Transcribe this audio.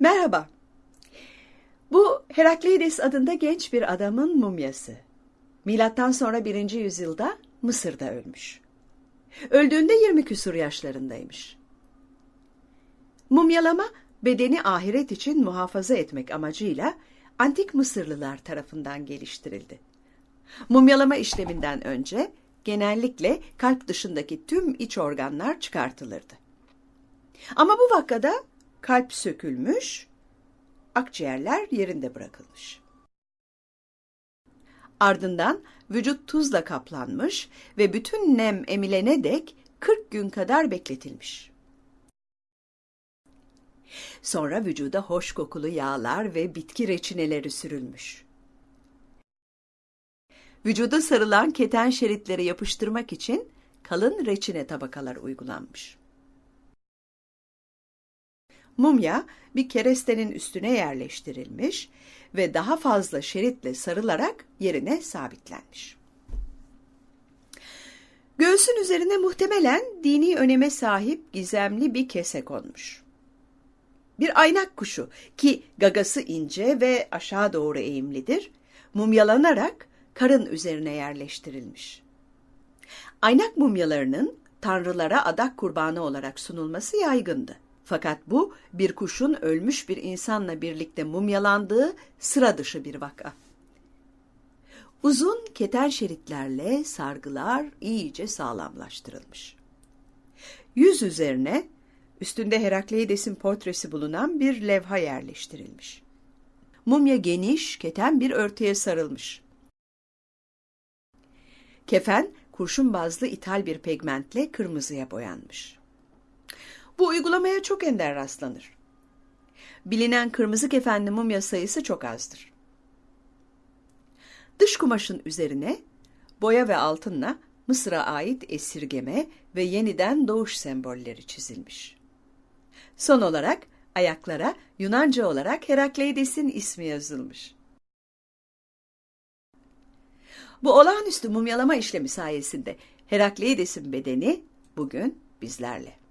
Merhaba. Bu Herakleides adında genç bir adamın mumyası. Milattan sonra 1. yüzyılda Mısır'da ölmüş. Öldüğünde 20 küsur yaşlarındaymış. Mumyalama bedeni ahiret için muhafaza etmek amacıyla antik Mısırlılar tarafından geliştirildi. Mumyalama işleminden önce genellikle kalp dışındaki tüm iç organlar çıkartılırdı. Ama bu vakada kalp sökülmüş, akciğerler yerinde bırakılmış. Ardından vücut tuzla kaplanmış ve bütün nem emilene dek 40 gün kadar bekletilmiş. Sonra vücuda hoş kokulu yağlar ve bitki reçineleri sürülmüş. Vücuda sarılan keten şeritleri yapıştırmak için kalın reçine tabakalar uygulanmış. Mumya bir kerestenin üstüne yerleştirilmiş ve daha fazla şeritle sarılarak yerine sabitlenmiş. Göğsün üzerine muhtemelen dini öneme sahip gizemli bir kese konmuş. Bir aynak kuşu ki gagası ince ve aşağı doğru eğimlidir, mumyalanarak karın üzerine yerleştirilmiş. Aynak mumyalarının tanrılara adak kurbanı olarak sunulması yaygındı. Fakat bu bir kuşun ölmüş bir insanla birlikte mumyalandığı sıra dışı bir vaka. Uzun keten şeritlerle sargılar iyice sağlamlaştırılmış. Yüz üzerine üstünde Herakleides'in portresi bulunan bir levha yerleştirilmiş. Mumya geniş, keten bir örtüye sarılmış. Kefen kurşun bazlı ithal bir pigmentle kırmızıya boyanmış. Bu uygulamaya çok ender rastlanır. Bilinen kırmızı kefenli mumya sayısı çok azdır. Dış kumaşın üzerine boya ve altınla Mısır'a ait esirgeme ve yeniden doğuş sembolleri çizilmiş. Son olarak ayaklara Yunanca olarak Herakleides'in ismi yazılmış. Bu olağanüstü mumyalama işlemi sayesinde Herakleides'in bedeni bugün bizlerle.